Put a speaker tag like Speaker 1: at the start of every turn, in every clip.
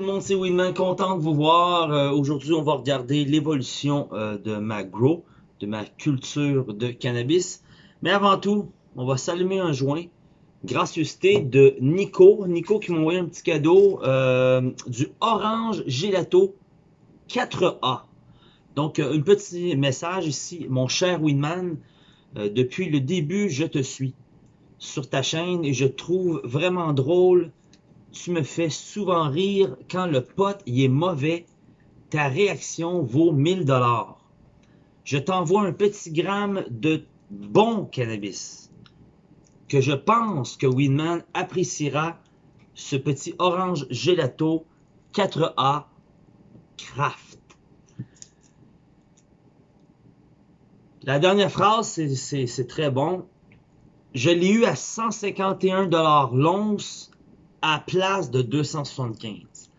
Speaker 1: le monde, c'est Winman, content de vous voir. Euh, Aujourd'hui, on va regarder l'évolution euh, de ma grow, de ma culture de cannabis. Mais avant tout, on va s'allumer un joint. Gracieuseté de Nico. Nico qui m'a envoyé un petit cadeau euh, du Orange Gelato 4A. Donc, un petit message ici. Mon cher Winman, depuis le début, je te suis sur ta chaîne et je trouve vraiment drôle tu me fais souvent rire quand le pote il est mauvais. Ta réaction vaut 1000 dollars. Je t'envoie un petit gramme de bon cannabis que je pense que Winman appréciera ce petit orange gelato 4A Craft. La dernière phrase, c'est très bon. Je l'ai eu à 151 dollars l'once à place de 275.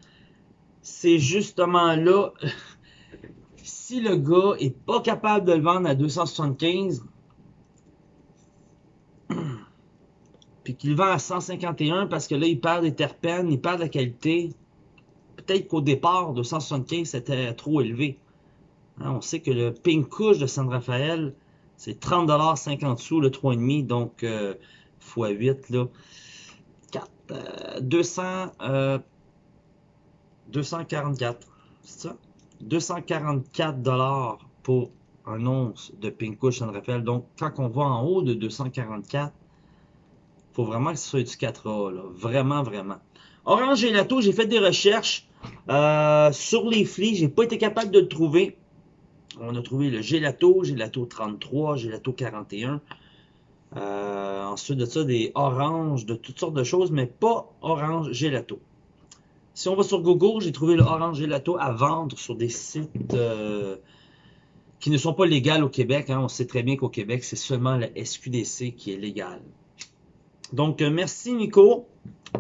Speaker 1: C'est justement là, si le gars est pas capable de le vendre à 275, puis qu'il vend à 151 parce que là, il perd des terpènes, il perd de la qualité, peut-être qu'au départ, 275, c'était trop élevé. Hein, on sait que le Pink Couche de San Rafael, c'est 30$ 50 sous le 3,5, donc euh, x8, là. 200, 244, euh, c'est ça? 244 dollars pour un once de Pink Kush San Rafael. Donc, quand on va en haut de 244, faut vraiment que ce soit du 4A, là. Vraiment, vraiment. Orange Gelato, j'ai fait des recherches euh, sur les flics. J'ai pas été capable de le trouver. On a trouvé le Gelato, Gelato 33, Gelato 41. Euh, ensuite de ça, des oranges, de toutes sortes de choses, mais pas orange gelato. Si on va sur Google, j'ai trouvé le orange gelato à vendre sur des sites euh, qui ne sont pas légaux au Québec. Hein. On sait très bien qu'au Québec, c'est seulement la SQDC qui est légale. Donc, euh, merci Nico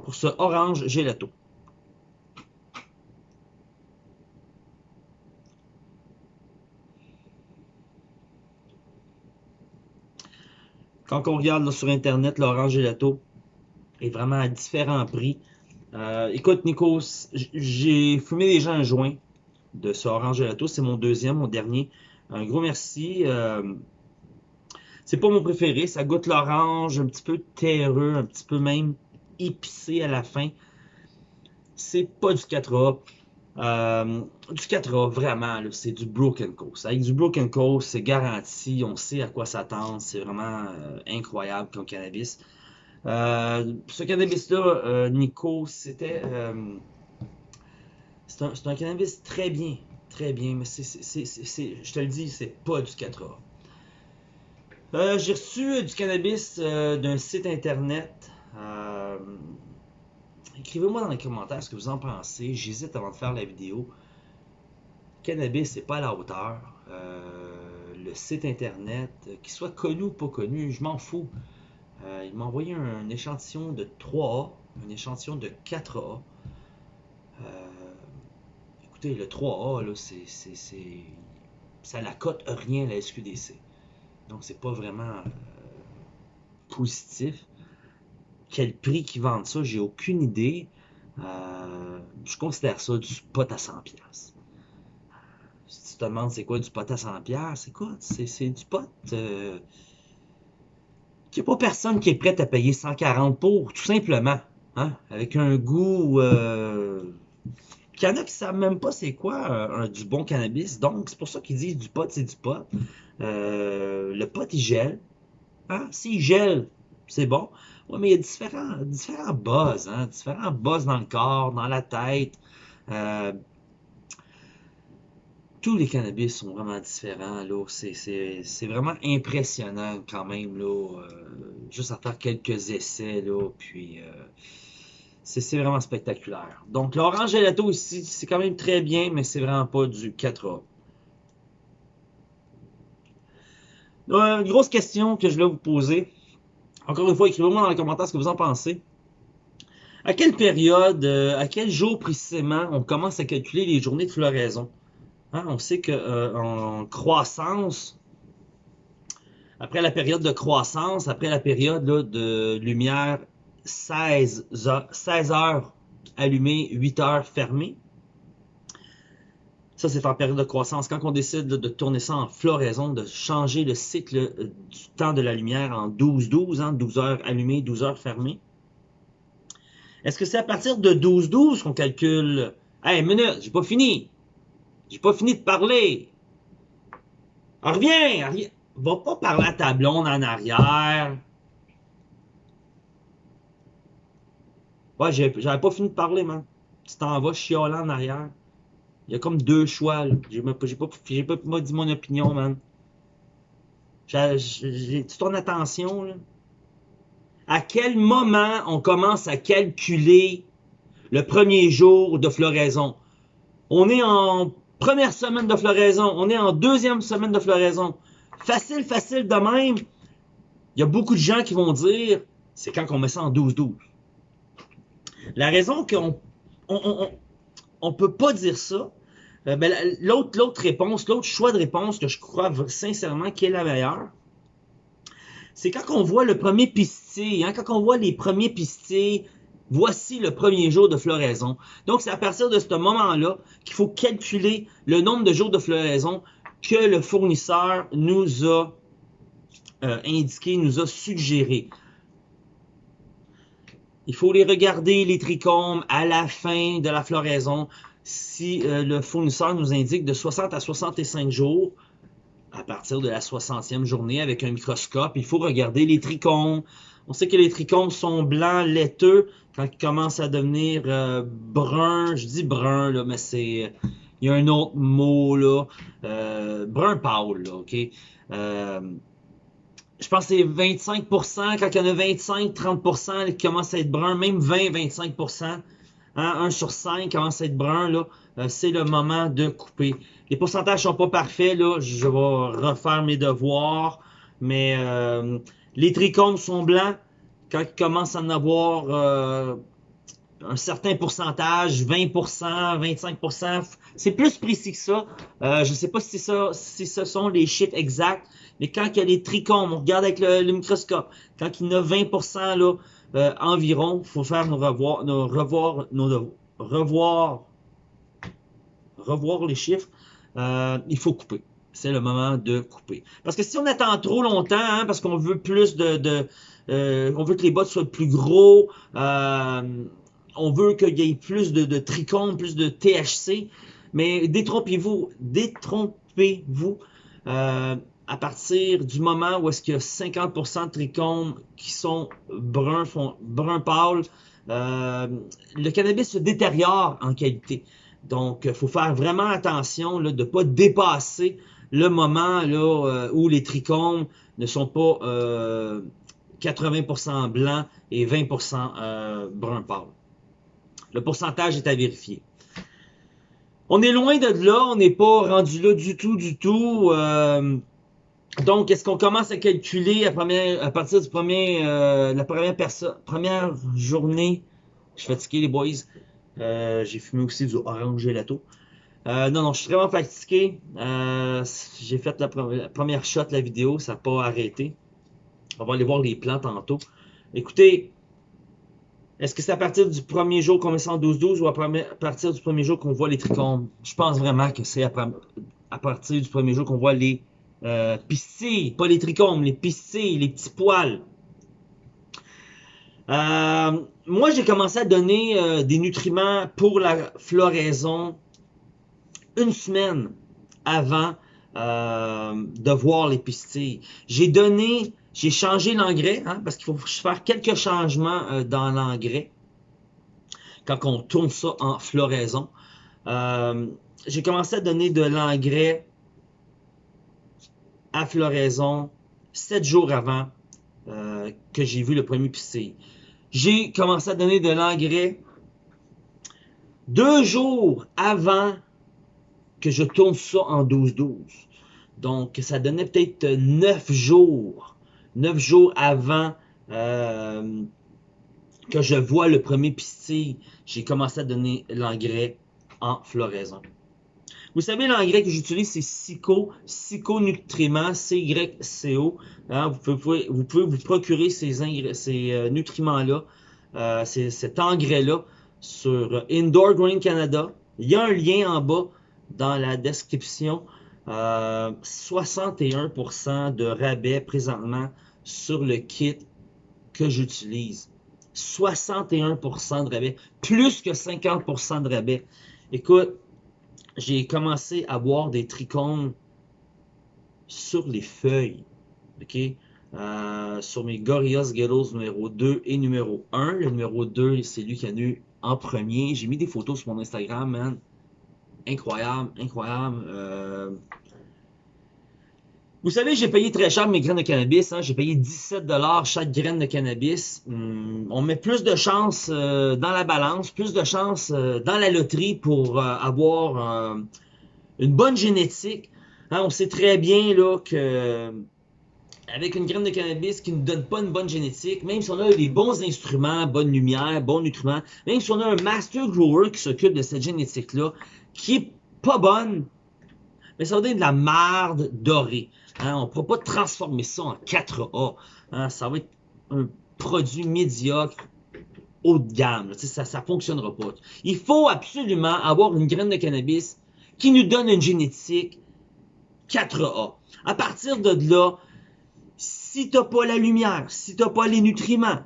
Speaker 1: pour ce orange gelato. Quand on regarde sur Internet, l'orange gelato est vraiment à différents prix. Euh, écoute, Nico, j'ai fumé déjà un joint de ce orange gelato. C'est mon deuxième, mon dernier. Un gros merci. Euh, c'est pas mon préféré. Ça goûte l'orange, un petit peu terreux, un petit peu même épicé à la fin. C'est pas du 4A. Euh, du 4A, vraiment, c'est du Broken Coast. Avec du Broken Coast, c'est garanti, on sait à quoi s'attendre, c'est vraiment euh, incroyable comme cannabis. Euh, ce cannabis-là, Nico, c'était... c'est un, un, cannabis très bien, très bien, mais c'est, je te le dis, c'est pas du 4A. J'ai reçu du cannabis d'un site internet Écrivez-moi dans les commentaires ce que vous en pensez. J'hésite avant de faire la vidéo. Cannabis, c'est pas à la hauteur. Euh, le site internet, euh, qu'il soit connu ou pas connu, je m'en fous. Euh, il m'a envoyé un, échantillon de 3A, un échantillon de 4A. écoutez, le 3A, là, c'est, ça la cote rien la SQDC. Donc, c'est pas vraiment positif quel prix qu'ils vendent ça, j'ai aucune idée. Euh, je considère ça du pot à 100$. Si tu te demandes c'est quoi du pot à 100$, écoute, c'est du pot euh, n'y a pas personne qui est prêt à payer 140$ pour, tout simplement. Hein, avec un goût... Euh, il y en a qui ne savent même pas c'est quoi du bon cannabis. Donc, c'est pour ça qu'ils disent du pot, c'est du pot. le pot, il gèle. Hein? S'il gèle, c'est bon. Oui, mais il y a différents, buzz, hein? différents buzz dans le corps, dans la tête. Euh, tous les cannabis sont vraiment différents. C'est, vraiment impressionnant quand même. Là, euh, juste à faire quelques essais. Là, puis euh, c'est, vraiment spectaculaire. Donc l'orange gelato ici, c'est quand même très bien, mais c'est vraiment pas du 4A. une grosse question que je vais vous poser. Encore une fois, écrivez-moi dans les commentaires ce que vous en pensez. À quelle période, euh, à quel jour précisément on commence à calculer les journées de floraison? Hein, on sait qu'en euh, croissance, après la période de croissance, après la période de lumière 16 heures, 16 heures allumé, 8 heures fermé. Ça, c'est en période de croissance. Quand on décide de tourner ça en floraison, de changer le cycle euh, du temps de la lumière en 12-12, hein, 12 heures allumées, 12 heures fermées. Est-ce que c'est à partir de 12-12 qu'on calcule? Hey, minute, j'ai pas fini. J'ai pas fini de parler. reviens, reviens. Va pas parler à ta blonde en arrière. Ouais, j'avais pas fini de parler, man. Tu t'en vas chioler en arrière. Il y a comme deux choix. J'ai pas, pas, dit mon opinion, man. J'ai ton attention, là. À quel moment on commence à calculer le premier jour de floraison? On est en première semaine de floraison. On est en deuxième semaine de floraison. Facile, facile de même. Il y a beaucoup de gens qui vont dire, c'est quand on met ça en 12-12. La raison qu'on on, on, peut pas dire ça, euh, l'autre l'autre réponse, l'autre choix de réponse que je crois sincèrement qui est la meilleure, c'est quand on voit le premier pistil, hein, quand on voit les premiers pistils, voici le premier jour de floraison. Donc, c'est à partir de ce moment-là qu'il faut calculer le nombre de jours de floraison que le fournisseur nous a euh, indiqué, nous a suggéré. Il faut les regarder, les trichomes, à la fin de la floraison. Si euh, le fournisseur nous indique de 60 à 65 jours, à partir de la 60e journée avec un microscope, il faut regarder les trichomes. On sait que les trichomes sont blancs, laiteux, quand ils commencent à devenir euh, bruns. Je dis brun, là, mais c'est... Il y a un autre mot, là. Euh, brun pâle, là, OK? Je pense que c'est 25% quand il y en a 25-30% qui commencent à être bruns, même 20-25% hein, 1 sur 5 commence à être brun, là, euh, c'est le moment de couper. Les pourcentages sont pas parfaits, là, je vais refaire mes devoirs, mais euh, les trichomes sont blancs. Quand ils commencent à en avoir euh, un certain pourcentage, 20%, 25%, c'est plus précis que ça. je ne sais pas si, ça, si ce sont les chiffres exacts, mais quand il y a les trichomes, on regarde avec le, microscope, quand il y en a 20% là, euh, environ, il faut faire nos revoir, nos revoir, nos revoir, revoir les chiffres. Euh, il faut couper. C'est le moment de couper. Parce que si on attend trop longtemps, hein, parce qu'on veut plus de, de euh, on veut que les bottes soient plus gros, euh, on veut qu'il y ait plus de, trichomes, plus de THC, mais détrompez-vous, détrompez-vous. Euh, à partir du moment où est-ce qu'il y a 50% de trichomes qui sont bruns, brun pâle, euh, le cannabis se détériore en qualité. Donc, il faut faire vraiment attention de ne pas dépasser le moment euh, où les trichomes ne sont pas 80% euh, blancs et 20% brun pâle. Le pourcentage est à vérifier. On est loin de là, on n'est pas rendu là du tout, du tout. Donc, est-ce qu'on commence à calculer à, partir du premier, euh, la première, journée? Je suis fatigué, les boys. Euh, j'ai fumé aussi du orange gelato. Euh, non, non, je suis vraiment fatigué. Euh, j'ai fait la, première shot de la vidéo, ça n'a pas arrêté. On va aller voir les plans tantôt. Écoutez, est-ce que c'est à partir du premier jour qu'on met ça en 12-12 ou à, partir du premier jour qu'on voit les trichomes? Je pense vraiment que c'est à partir du premier jour qu'on voit les euh, pas les trichomes, les piscées, les petits poils. Euh, moi, j'ai commencé à donner euh, des nutriments pour la floraison une semaine avant euh, de voir les pistilles. J'ai donné, j'ai changé l'engrais, hein, parce qu'il faut faire quelques changements dans l'engrais quand on tourne ça en floraison. j'ai commencé à donner de l'engrais à floraison sept jours avant euh, que j'ai vu le premier pistil. J'ai commencé à donner de l'engrais deux jours avant que je tourne ça en 12-12. Donc, ça donnait peut-être neuf jours. Neuf jours avant euh, que je vois le premier pistil, j'ai commencé à donner l'engrais en floraison. Vous savez, l'engrais que j'utilise, c'est Psycho, Psycho-nutriments, C-Y-C-O. Hein, vous, pouvez, vous procurer ces, ces euh, nutriments-là, euh, cet engrais-là sur Indoor Green Canada. Il y a un lien en bas dans la description. 61% de rabais présentement sur le kit que j'utilise. 61% de rabais, plus que 50% de rabais. Écoute, j'ai commencé à voir des trichomes sur les feuilles. OK? Euh, sur mes Gorillaz Ghettos numéro 2 et numéro 1. Le numéro 2, c'est lui qui a eu en premier. J'ai mis des photos sur mon Instagram, man. Incroyable, incroyable. Euh, vous savez, j'ai payé très cher mes graines de cannabis. Hein. J'ai payé 17$ chaque graine de cannabis. Hmm, on met plus de chance euh, dans la balance, plus de chance euh, dans la loterie pour avoir une bonne génétique. Hein, on sait très bien là, que avec une graine de cannabis qui ne donne pas une bonne génétique, même si on a les bons instruments, bonne lumière, bons nutriments, même si on a un master grower qui s'occupe de cette génétique-là, qui est pas bonne, mais ça va donner de la marde dorée. Hein, on ne pourra pas transformer ça en 4A. Hein, ça va être un produit médiocre haut de gamme. Ça ne fonctionnera pas. Il faut absolument avoir une graine de cannabis qui nous donne une génétique 4A. À partir de là, si tu n'as pas la lumière, si tu n'as pas les nutriments,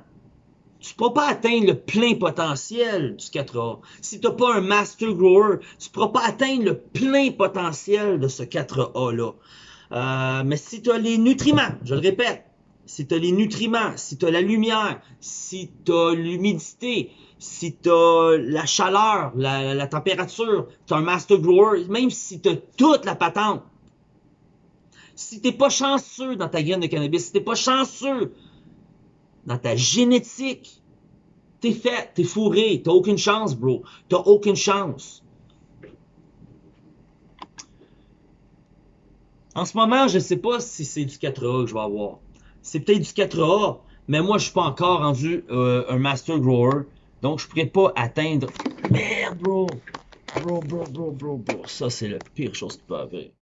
Speaker 1: tu ne pourras pas atteindre le plein potentiel du 4A. Si tu n'as pas un master grower, tu ne pourras pas atteindre le plein potentiel de ce 4A-là. Euh, mais si tu as les nutriments, je le répète, si tu as les nutriments, si tu as la lumière, si tu as l'humidité, si tu as la chaleur, la, température, tu as un master grower, même si tu as toute la patente, si tu n'es pas chanceux dans ta graine de cannabis, si tu n'es pas chanceux dans ta génétique, t'es fait, t'es fourré, t'as aucune chance, bro. T'as aucune chance. En ce moment, je sais pas si c'est du 4A que je vais avoir. C'est peut-être du 4A, mais moi, je suis pas encore rendu euh, un Master Grower. Donc, je pourrais pas atteindre... Merde, bro! Bro, bro, bro, bro, bro. Ça, c'est la pire chose qui peut arriver.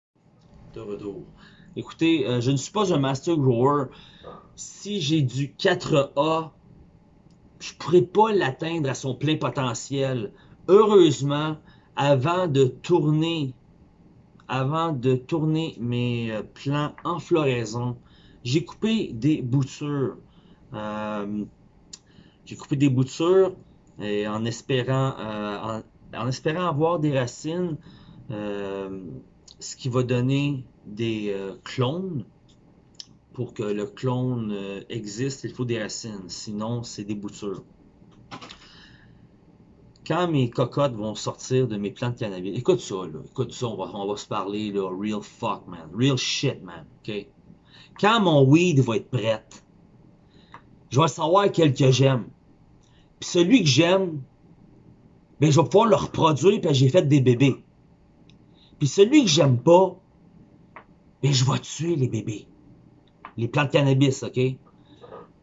Speaker 1: De retour. Écoutez, euh, je ne suis pas un Master Grower. Si j'ai du 4A, je pourrais pas l'atteindre à son plein potentiel. Heureusement, avant de tourner avant de tourner mes euh, plants en floraison, j'ai coupé des boutures. Euh, j'ai coupé des boutures en espérant, en, espérant avoir des racines, ce qui va donner des clones. Pour que le clone existe, il faut des racines. Sinon, c'est des boutures quand mes cocottes vont sortir de mes plantes de cannabis, écoute ça, là, écoute ça, on va, on se parler, là, real fuck, man, real shit, man, ok? Quand mon weed va être prête, je vais savoir quel que j'aime. Puis celui que j'aime, ben, je vais pouvoir le reproduire, puis j'ai fait des bébés. Puis celui que j'aime pas, ben, je vais tuer les bébés. Les plantes de cannabis, ok?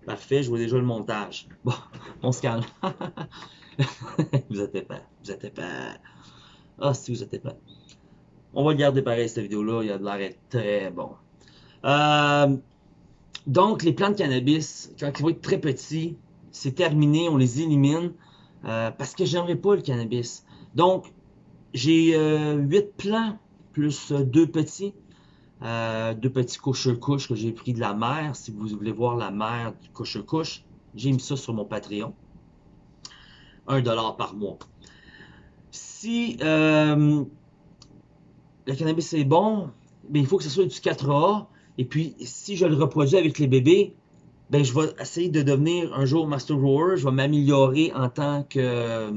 Speaker 1: Parfait, je vois déjà le montage. Bon, on se calme. vous êtes pas, Vous êtes pas. Ah, si vous êtes pas. On va garder pareil cette vidéo-là. Il y a de l'air très bon. Euh, donc, les plantes de cannabis, quand ils vont être très petits, c'est terminé. On les élimine. Euh, parce que j'aimerais pas le cannabis. Donc, j'ai euh, 8 plants plus deux petits. Euh, deux petits couches-couches que j'ai pris de la mer. Si vous voulez voir la mer du couche-couche, j'ai mis ça sur mon Patreon. 1 dollar par mois. Si euh, le cannabis est bon, ben, il faut que ce soit du 4A. Et puis, si je le reproduis avec les bébés, ben, je vais essayer de devenir un jour master grower. Je vais m'améliorer en tant que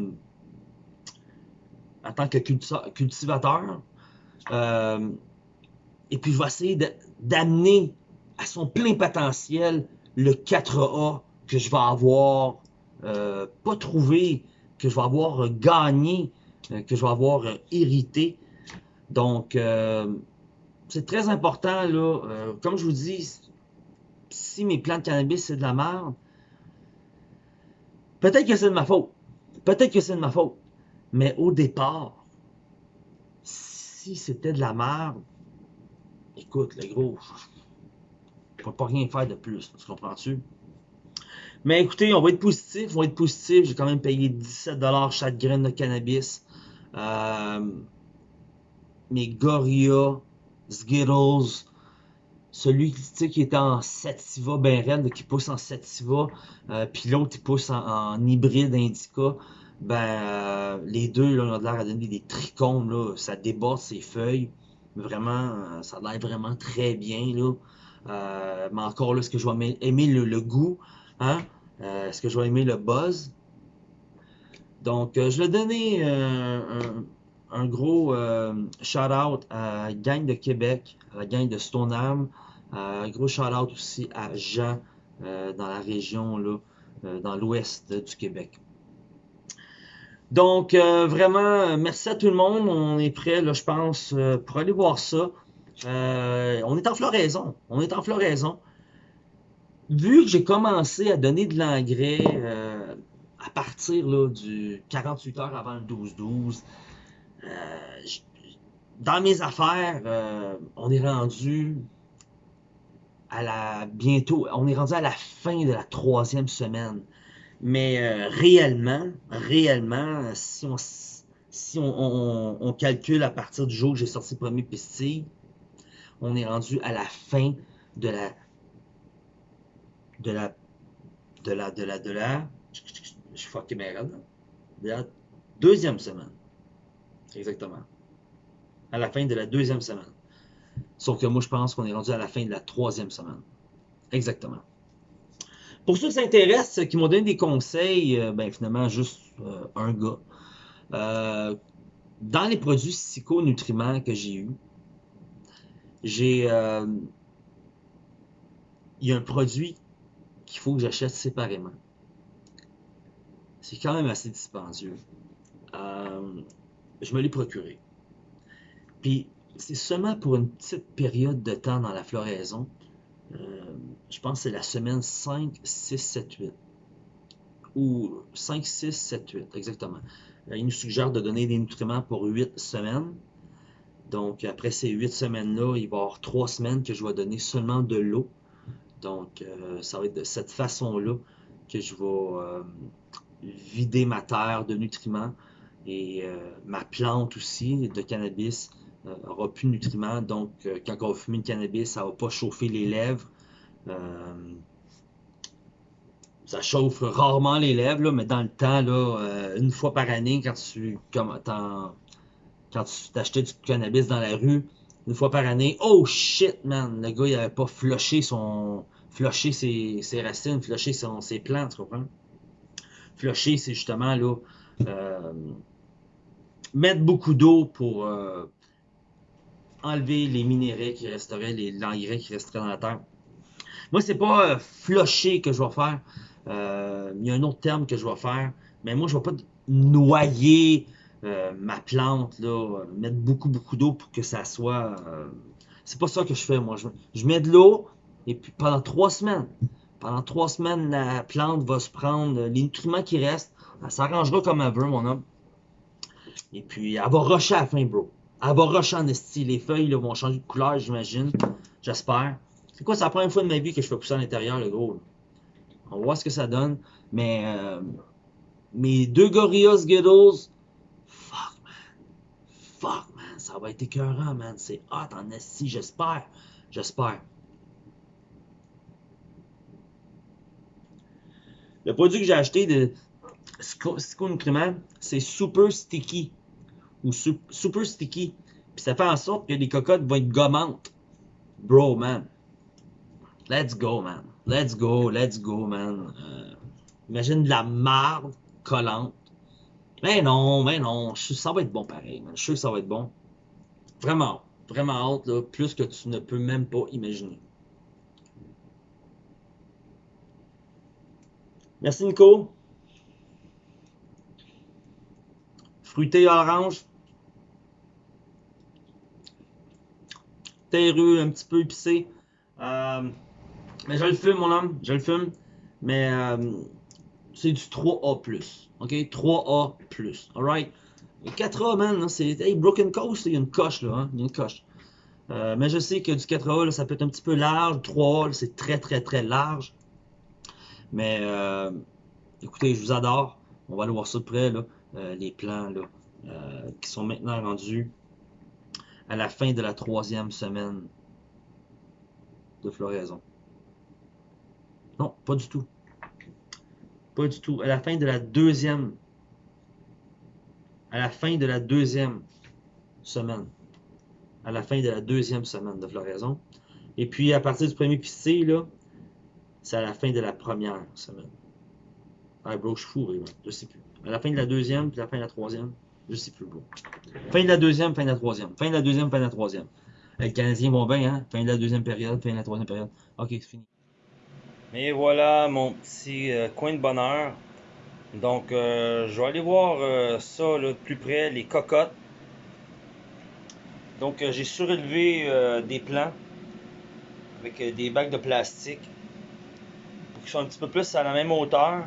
Speaker 1: en tant que cultivateur. Euh, et puis, je vais essayer d'amener à son plein potentiel le 4A que je vais avoir euh, pas trouvé, que je vais avoir gagné, euh, que je vais avoir euh, hérité. Donc, c'est très important, là. comme je vous dis, si mes plants de cannabis, c'est de la merde, peut-être que c'est de ma faute. Peut-être que c'est de ma faute. Mais au départ, si c'était de la merde, écoute, le gros, je ne peux pas rien faire de plus. Tu comprends-tu? Mais écoutez, on va être positif, on va être positif. J'ai quand même payé 17$ chaque graine de cannabis. Euh, mes Gorilla, Skittles, celui qui était en sativa ben raide, qui pousse en sativa, euh, puis l'autre qui pousse en, hybride indica, ben euh, les deux là, ont l'air à donner des trichomes, là, ça déborde ses feuilles. Vraiment, euh, ça a l'air vraiment très bien. Là. mais encore là, est-ce que je vais aimer, le, goût? Hein? est-ce que je vais aimer le buzz? Donc, je vais donner un, un gros euh, shout-out à la gang de Québec, à la gang de Stoneham. Euh, un gros shout-out aussi à Jean euh, dans la région, là, dans l'ouest du Québec. Donc, vraiment, merci à tout le monde. On est prêt, là, je pense, pour aller voir ça. on est en floraison. On est en floraison. Vu que j'ai commencé à donner de l'engrais à partir là, du 48 heures avant le 12-12, euh, dans mes affaires, euh, on est rendu à la bientôt, on est rendu à la fin de la troisième semaine. Mais euh, réellement, réellement, si on calcule à partir du jour où j'ai sorti le premier pistil, on est rendu à la fin de la de la de la de la de la je de la deuxième semaine. Exactement. À la fin de la deuxième semaine. Sauf que moi, je pense qu'on est rendu à la fin de la troisième semaine. Exactement. Pour ceux qui s'intéressent, qui m'ont donné des conseils, euh, ben finalement, juste euh, un gars. Euh, dans les produits psychonutriments que j'ai eus, j'ai. Il y a un produit qu'il faut que j'achète séparément. C'est quand même assez dispendieux je me l'ai procuré. Puis, c'est seulement pour une petite période de temps dans la floraison. Euh, je pense que c'est la semaine 5, 6, 7, 8. Ou 5, 6, 7, 8, exactement. Euh, il nous suggère de donner des nutriments pour 8 semaines. Donc, après ces 8 semaines-là, il va y avoir 3 semaines que je vais donner seulement de l'eau. Donc, euh, ça va être de cette façon-là que je vais vider ma terre de nutriments et ma plante aussi de cannabis euh, aura plus de nutriments. Donc, euh, quand on va fumer le cannabis, ça ne va pas chauffer les lèvres. ça chauffe rarement les lèvres, mais dans le temps, là, une fois par année, quand tu quand tu t'achetais du cannabis dans la rue, une fois par année, oh shit, man, le gars, il avait pas flushé son. flushé ses, ses racines, flushé ses plantes, tu comprends? Flusher, c'est justement là mettre beaucoup d'eau pour euh, enlever les minéraux qui resteraient, les l'engrais qui resteraient dans la terre. Moi, c'est pas euh, flusher que je vais faire. Euh, il y a un autre terme que je vais faire. Mais moi, je vais pas noyer ma plante, là, mettre beaucoup, beaucoup d'eau pour que ça soit. c'est pas ça que je fais, moi. Je, mets de l'eau et puis pendant trois semaines, pendant trois semaines, la plante va se prendre les nutriments qui restent. Elle s'arrangera comme elle veut, mon homme. Et puis, elle va rusher à la fin, bro. Elle va rusher en esti. Les feuilles là, vont changer de couleur, j'imagine. J'espère. C'est quoi, c'est la première fois de ma vie que je fais pousser à l'intérieur, le gros. On va voir ce que ça donne. Mais euh, mes deux Gorillaz Skittles, fuck, man. Fuck, man. Ça va être écœurant, man. C'est hot en esti, j'espère. J'espère. Le produit que j'ai acheté de Nutriments, c'est super sticky ou super sticky. Puis ça fait en sorte que les cocottes vont être gommantes. Bro, man. Let's go, man. Let's go, let's go, man. Euh, imagine de la marde collante. Mais non, mais non. ça va être bon pareil, man. Je suis sûr que ça va être bon. Vraiment, vraiment hâte, là. Plus que tu ne peux même pas imaginer. Merci, Nico. Fruité orange. Terreux, un petit peu épicé. Euh, mais je le fume, mon homme, je le fume. Mais euh, c'est du 3A+. OK? 3A+. Alright? 4A, man, c'est... Hey, Broken Coast, il y a une coche, là. Hein? Il y a une coche. Euh, mais je sais que du 4A, ça peut être un petit peu large. 3A, c'est très, très, très large. Mais écoutez, je vous adore. On va aller voir ça de près, là, les plans là, qui sont maintenant rendus à la fin de la troisième semaine de floraison. Non, pas du tout. Pas du tout. À la fin de la deuxième. À la fin de la deuxième semaine. À la fin de la deuxième semaine de floraison. Et puis à partir du premier pisté, là, c'est à la fin de la première semaine. Ah, bro, je suis fou, je sais plus. À la fin de la deuxième, puis à la fin de la troisième, je sais plus. Fin de la deuxième, fin de la troisième. Fin de la deuxième, fin de la troisième. Les Canadiens vont bien, hein? Fin de la deuxième période, fin de la troisième période. Ok, c'est fini.
Speaker 2: Et voilà mon petit euh, coin de bonheur. Donc, euh, je vais aller voir euh, ça de plus près, les cocottes. Donc, j'ai surélevé des plants avec des bacs de plastique pour qu'ils soient un petit peu plus à la même hauteur.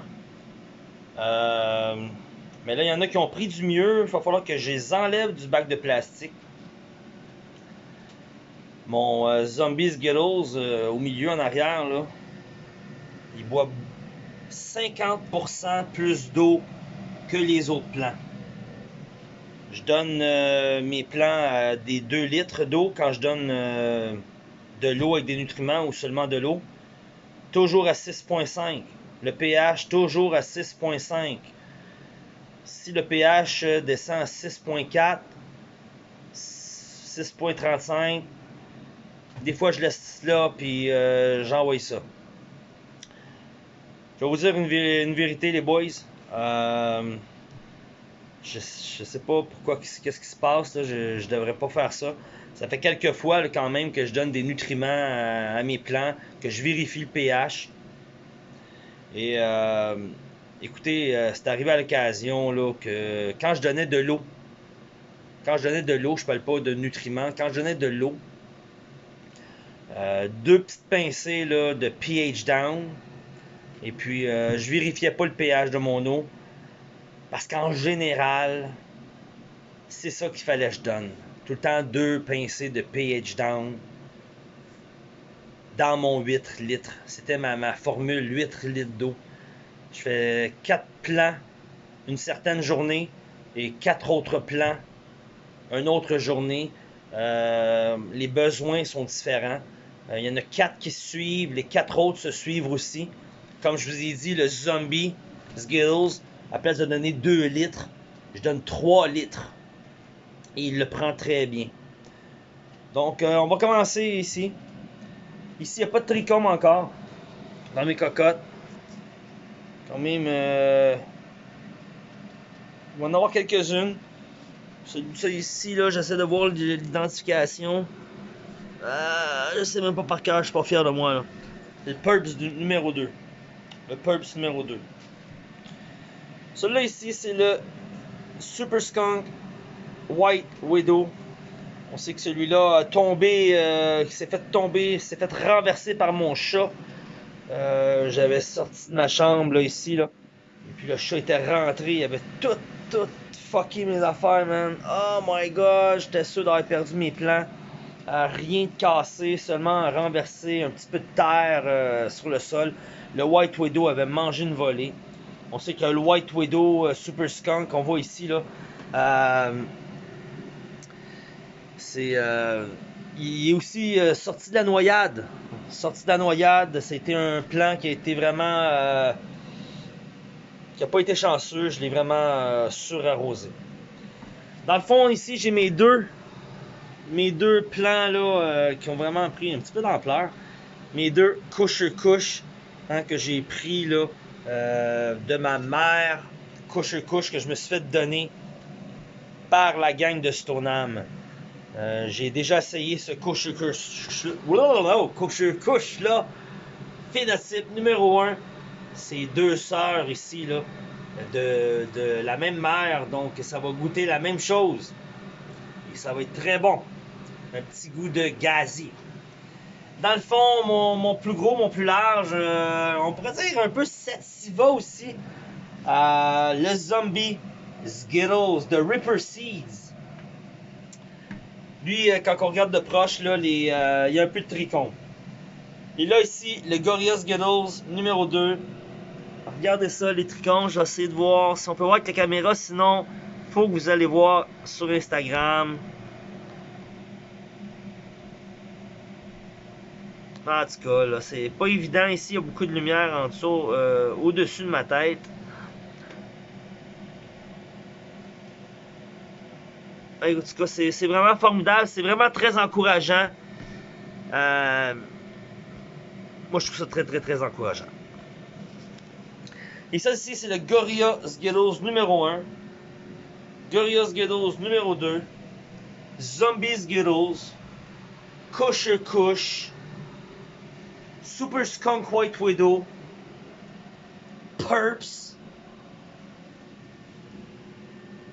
Speaker 2: Mais là, il y en a qui ont pris du mieux. Il va falloir que je les enlève du bac de plastique. Mon Zombie Skittles au milieu en arrière, là, il boit 50% plus d'eau que les autres plants. Je donne euh, mes plants à des 2 litres d'eau quand je donne euh, de l'eau avec des nutriments ou seulement de l'eau. Toujours à 6.5. Le pH toujours à 6.5. Si le pH descend à 6.4, 6.35, des fois je laisse là puis euh, j'envoie ça. Je vais vous dire une, vérité, les boys. Euh, je, je sais pas pourquoi, qu'est-ce qui se passe. Je, je devrais pas faire ça. Ça fait quelques fois quand même que je donne des nutriments à, mes plants, que je vérifie le pH. Et euh, écoutez, euh, c'est arrivé à l'occasion là, que quand je donnais de l'eau, quand je donnais de l'eau, je parle pas de nutriments, quand je donnais de l'eau, deux petites pincées de pH down, et puis, euh, je vérifiais pas le pH de mon eau. Parce qu'en général, c'est ça qu'il fallait que je donne. Tout le temps deux pincées de pH down dans mon 8 litres. C'était ma, ma, formule 8 litres d'eau. Je fais 4 plans une certaine journée et 4 autres plans une autre journée. Euh, les besoins sont différents. Euh, il y en a 4 qui se suivent, les 4 autres se suivent aussi. Comme je vous ai dit, le zombie Skittles, à place de donner 2 litres, je donne 3 litres. Et il le prend très bien. Donc, euh, on va commencer ici. Ici, il n'y a pas de trichome encore. Dans mes cocottes. Quand même, euh, il va en avoir quelques-unes. Celui ici, là, j'essaie de voir l'identification. Euh, je sais même pas par cœur, je suis pas fier de moi. C'est le Purps numéro 2 le Purps numéro 2. Celui-là ici, c'est le Super Skunk White Widow. On sait que celui-là a tombé, euh, s'est fait tomber, s'est fait renverser par mon chat. Euh, j'avais sorti de ma chambre là, ici là. Et puis le chat était rentré, il avait tout, tout fucké mes affaires, man. Oh my god, j'étais sûr d'avoir perdu mes plans. Euh, rien de cassé, seulement renversé un petit peu de terre sur le sol le White Widow avait mangé une volée. On sait que le White Widow euh, Super Skunk qu'on voit ici, là, euh, c'est, euh, il est aussi sorti de la noyade. Sorti de la noyade, c'était un plan qui a été vraiment, qui n'a pas été chanceux. Je l'ai vraiment surarrosé. Dans le fond, ici, j'ai mes deux, mes deux plans là, qui ont vraiment pris un petit peu d'ampleur. Mes deux couche-couche Hein, que j'ai pris là, euh, de ma mère, couche-couche, que je me suis fait donner par la gang de Stoneham. Euh, j'ai déjà essayé ce couche-couche. Couche-couche là. Phénotype numéro 1. C'est deux sœurs ici là. De, de, la même mère, donc ça va goûter la même chose. Et ça va être très bon. Un petit goût de gazi. Dans le fond, mon, plus gros, mon plus large, euh, on pourrait dire un peu sativa aussi. Euh, le zombie Skittles de Ripper Seeds. Lui, euh, quand on regarde de proche, là, il y a un peu de tricône. Et là, ici, le Gorilla Skittles numéro 2 regardez ça, les trichons. Je vais essayer de voir si on peut voir avec la caméra. Sinon, faut que vous allez voir sur Instagram. En tout cas, là, c'est pas évident ici. Il y a beaucoup de lumière en dessous, euh, au-dessus de ma tête. En tout cas, c'est vraiment formidable. C'est vraiment très encourageant. Euh, moi, je trouve ça très, très, très encourageant. Et ça ici, c'est le Gorilla Skittles numéro 1. Gorilla Skittles numéro 2. Zombie Skittles. Kosher Kush. Super Skunk White Widow. Purps.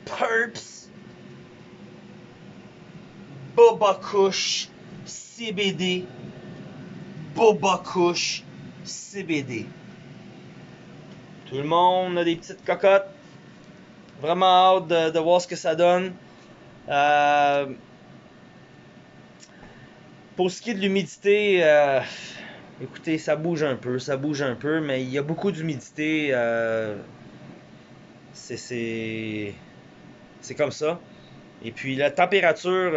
Speaker 2: Purps. Boba Kush. CBD. Boba Kush. CBD. Tout le monde a des petites cocottes. Vraiment hâte de, voir ce que ça donne. Euh, pour ce qui est de l'humidité, euh, écoutez, ça bouge un peu, ça bouge un peu, mais il y a beaucoup d'humidité. Euh, c'est comme ça. Et puis la température,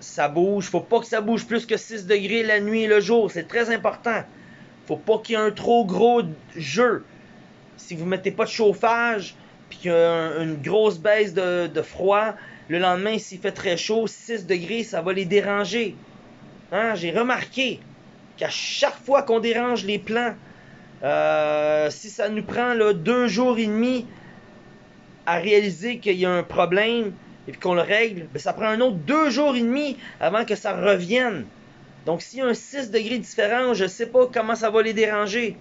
Speaker 2: ça bouge. Faut pas que ça bouge plus que 6 degrés la nuit et le jour. C'est très important. Faut pas qu'il y ait un trop gros jeu si vous mettez pas de chauffage, puis qu'il y a une grosse baisse de, froid, le lendemain, s'il fait très chaud, 6 degrés, ça va les déranger. Hein? J'ai remarqué qu'à chaque fois qu'on dérange les plants, euh, si ça nous prend là, deux jours et demi à réaliser qu'il y a un problème et qu'on le règle, ben, ça prend un autre deux jours et demi avant que ça revienne. Donc s'il y a un 6 degrés de différence, je ne sais pas comment ça va les déranger.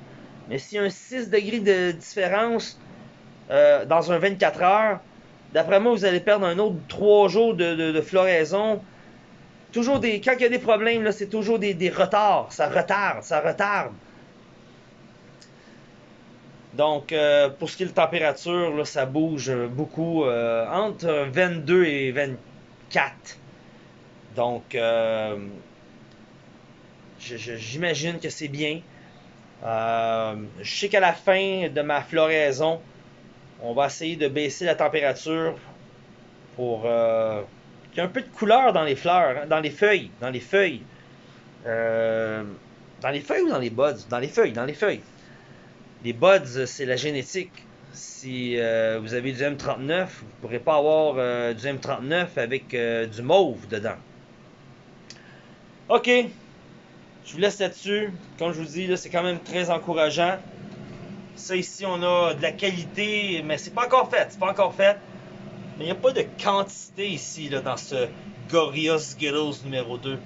Speaker 2: Mais s'il y a un 6 degrés de différence euh, dans un 24 heures, d'après moi, vous allez perdre un autre 3 jours de, floraison. Toujours des, quand il y a des problèmes, c'est toujours des, retards. Ça retarde, ça retarde. Donc, euh, pour ce qui est de température, ça bouge beaucoup euh, entre 22 et 24. Donc, j'imagine que c'est bien. Euh, je sais qu'à la fin de ma floraison, on va essayer de baisser la température pour euh, qu'il y ait un peu de couleur dans les fleurs, hein, dans les feuilles, dans les feuilles. Euh, dans les feuilles ou dans les buds Dans les feuilles, dans les feuilles. Les buds, c'est la génétique. Si vous avez du M39, vous ne pourrez pas avoir du M39 avec du mauve dedans. Ok, je vous laisse là-dessus. Comme je vous dis, c'est quand même très encourageant. Ça ici, on a de la qualité, mais c'est pas encore fait. C'est pas encore fait. Mais il n'y a pas de quantité ici dans ce Gorilla Skittles numéro 2.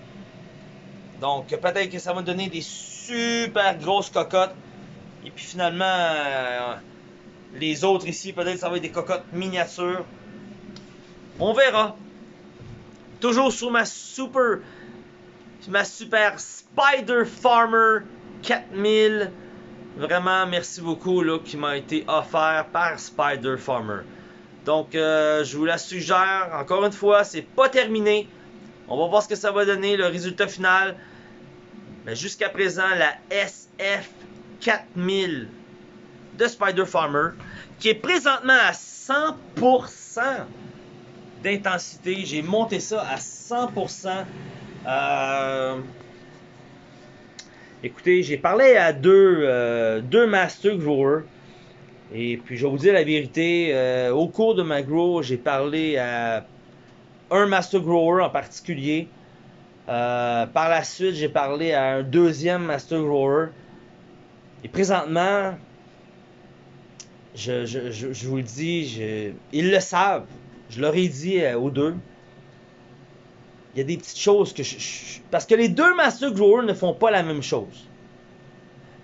Speaker 2: Donc peut-être que ça va donner des super grosses cocottes. Et puis finalement, euh, les autres ici, peut-être ça va être des cocottes miniatures. On verra. Toujours sur ma super ma super Spider Farmer 4000. Vraiment, merci beaucoup là, qui m'a été offert par Spider Farmer. Donc, euh, je vous la suggère. Encore une fois, c'est pas terminé. On va voir ce que ça va donner, le résultat final. Mais jusqu'à présent, la SF 4000 de Spider Farmer, qui est présentement à 100% d'intensité. J'ai monté ça à 100%. Euh, écoutez, j'ai parlé à deux, euh, deux Master Growers. Et puis, je vais vous dire la vérité. Euh, au cours de ma grow, j'ai parlé à un Master Grower en particulier. par la suite, j'ai parlé à un deuxième Master Grower. Et présentement, je, je, je, vous le dis, ils le savent. Je leur ai dit aux deux il y a des petites choses que je, Parce que les deux Master Growers ne font pas la même chose.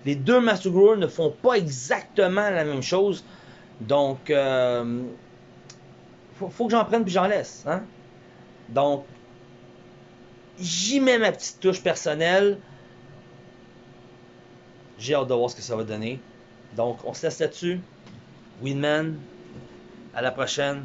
Speaker 2: Les deux Master Growers ne font pas exactement la même chose. Donc, euh, faut, que j'en prenne puis j'en laisse. Hein? Donc, j'y mets ma petite touche personnelle. J'ai hâte de voir ce que ça va donner. Donc, on se laisse là-dessus. Winman, à la prochaine.